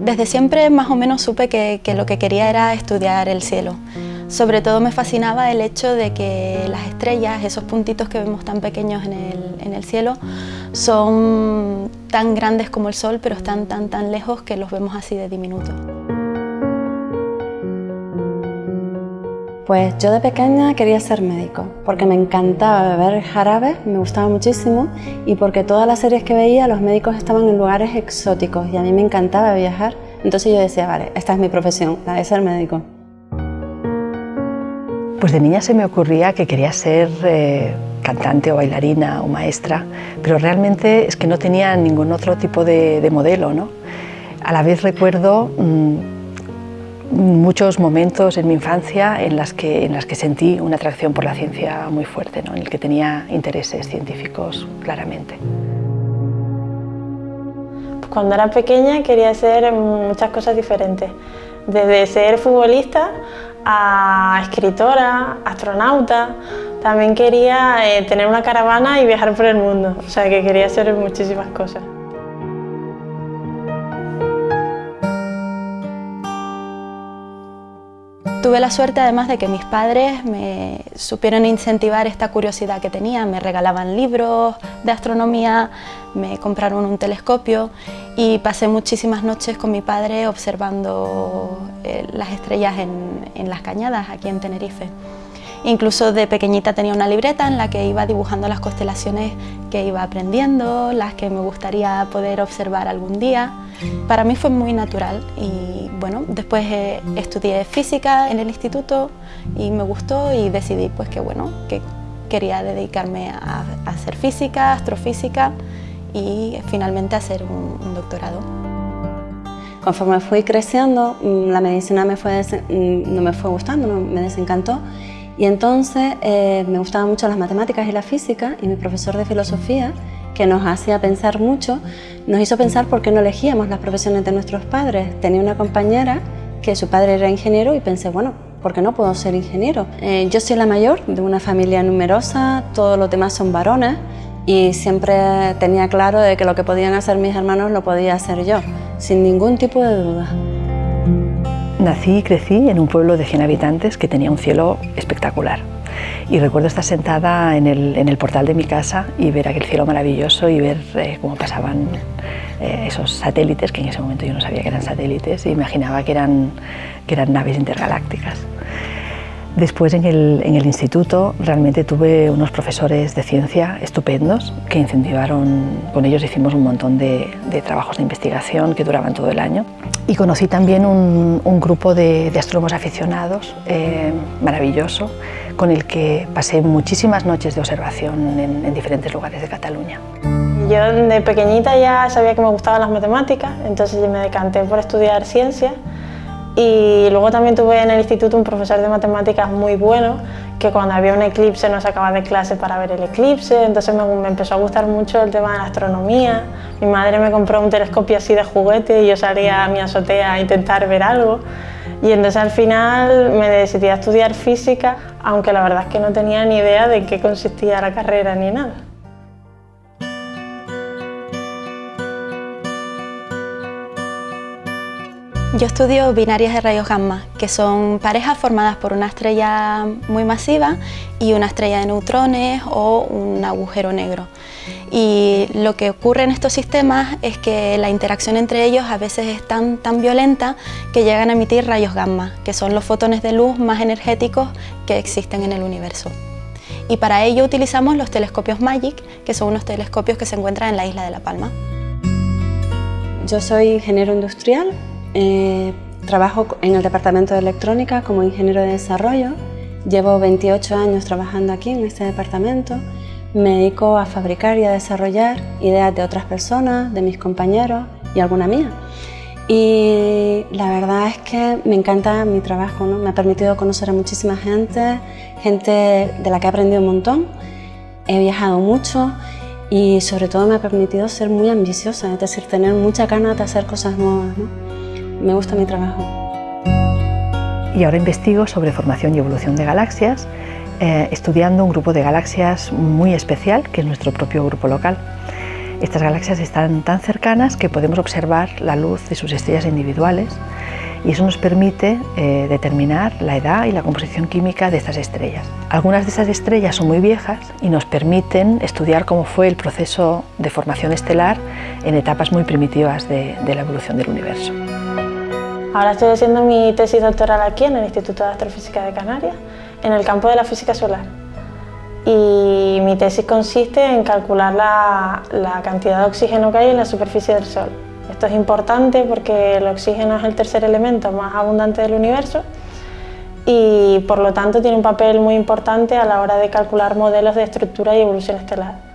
Desde siempre más o menos supe que, lo que quería era estudiar el cielo. Sobre todo me fascinaba el hecho de que las estrellas, esos puntitos que vemos tan pequeños en el, cielo, son tan grandes como el Sol, pero están tan tan lejos que los vemos así de diminutos. Pues yo de pequeña quería ser médico, porque me encantaba beber jarabe, me gustaba muchísimo, y porque todas las series que veía los médicos estaban en lugares exóticos y a mí me encantaba viajar. Entonces yo decía, vale, esta es mi profesión, la de ser médico. Pues de niña se me ocurría que quería ser eh, cantante o bailarina o maestra, pero realmente es que no tenía ningún otro tipo de, modelo. ¿no? A la vez recuerdo mm, muchos momentos en mi infancia en las que, en las que sentí una atracción por la ciencia muy fuerte, ¿no? en el que tenía intereses científicos claramente. Cuando era pequeña quería hacer muchas cosas diferentes, desde ser futbolista a escritora, astronauta, también quería eh, tener una caravana y viajar por el mundo, o sea que quería hacer muchísimas cosas. Tuve la suerte además de que mis padres me supieron incentivar esta curiosidad que tenía, me regalaban libros de astronomía, me compraron un telescopio y pasé muchísimas noches con mi padre observando eh, las estrellas en, en las cañadas aquí en Tenerife. Incluso de pequeñita tenía una libreta en la que iba dibujando las constelaciones que iba aprendiendo, las que me gustaría poder observar algún día. Para mí fue muy natural y bueno, después eh, estudié física en el instituto y me gustó y decidí pues que bueno, que quería dedicarme a, hacer física, astrofísica y finalmente hacer un, doctorado. Conforme fui creciendo, mm, la medicina me mm, no me fue gustando, me desencantó y entonces eh, me gustaban mucho las matemáticas y la física y mi profesor de filosofía, que nos hacía pensar mucho, nos hizo pensar por qué no elegíamos las profesiones de nuestros padres. Tenía una compañera que su padre era ingeniero y pensé, bueno, ¿por qué no puedo ser ingeniero? Eh, yo soy la mayor de una familia numerosa, todos los demás son varones y siempre tenía claro de que lo que podían hacer mis hermanos lo podía hacer yo, sin ningún tipo de duda. Nací y crecí en un pueblo de 100 habitantes que tenía un cielo espectacular. Y recuerdo estar sentada en el, portal de mi casa y ver aquel cielo maravilloso y ver eh, cómo pasaban eh, esos satélites, que en ese momento yo no sabía que eran satélites, e imaginaba que eran naves intergalácticas. Después en el, en el, instituto realmente tuve unos profesores de ciencia estupendos que incentivaron, con ellos hicimos un montón de, de trabajos de investigación que duraban todo el año y conocí también un, un grupo de, de, astrónomos aficionados eh, maravilloso con el que pasé muchísimas noches de observación en, en diferentes lugares de Cataluña. Yo de pequeñita ya sabía que me gustaban las matemáticas, entonces me decanté por estudiar ciencias y luego también tuve en el instituto un profesor de matemáticas muy bueno, que cuando había un eclipse nos sacaba de clase para ver el eclipse, entonces me, empezó a gustar mucho el tema de la astronomía. Mi madre me compró un telescopio así de juguete y yo salía a mi azotea a intentar ver algo. Y entonces al final me decidí a estudiar física, aunque la verdad es que no tenía ni idea de qué consistía la carrera ni nada. Yo estudio binarias de rayos gamma, que son parejas formadas por una estrella muy masiva y una estrella de neutrones o un agujero negro. Y lo que ocurre en estos sistemas es que la interacción entre ellos a veces es tan, tan violenta que llegan a emitir rayos gamma, que son los fotones de luz más energéticos que existen en el universo. Y para ello utilizamos los telescopios MAGIC, que son unos telescopios que se encuentran en la isla de La Palma. Yo soy ingeniero industrial, eh, trabajo en el departamento de electrónica como ingeniero de desarrollo. Llevo 28 años trabajando aquí en este departamento. Me dedico a fabricar y a desarrollar ideas de otras personas, de mis compañeros y alguna mía. Y la verdad es que me encanta mi trabajo, ¿no? me ha permitido conocer a muchísima gente, gente de la que he aprendido un montón. He viajado mucho y sobre todo me ha permitido ser muy ambiciosa, es decir, tener mucha ganas de hacer cosas nuevas. ¿no? Me gusta mi trabajo. Y ahora investigo sobre formación y evolución de galaxias, eh, estudiando un grupo de galaxias muy especial, que es nuestro propio grupo local. Estas galaxias están tan cercanas que podemos observar la luz de sus estrellas individuales y eso nos permite eh, determinar la edad y la composición química de estas estrellas. Algunas de esas estrellas son muy viejas y nos permiten estudiar cómo fue el proceso de formación estelar en etapas muy primitivas de la evolución del universo. Ahora estoy haciendo mi tesis doctoral aquí en el Instituto de Astrofísica de Canarias, en el campo de la física solar. Y mi tesis consiste en calcular la, cantidad de oxígeno que hay en la superficie del Sol. Esto es importante porque el oxígeno es el tercer elemento más abundante del universo y por lo tanto tiene un papel muy importante a la hora de calcular modelos de estructura y evolución estelar.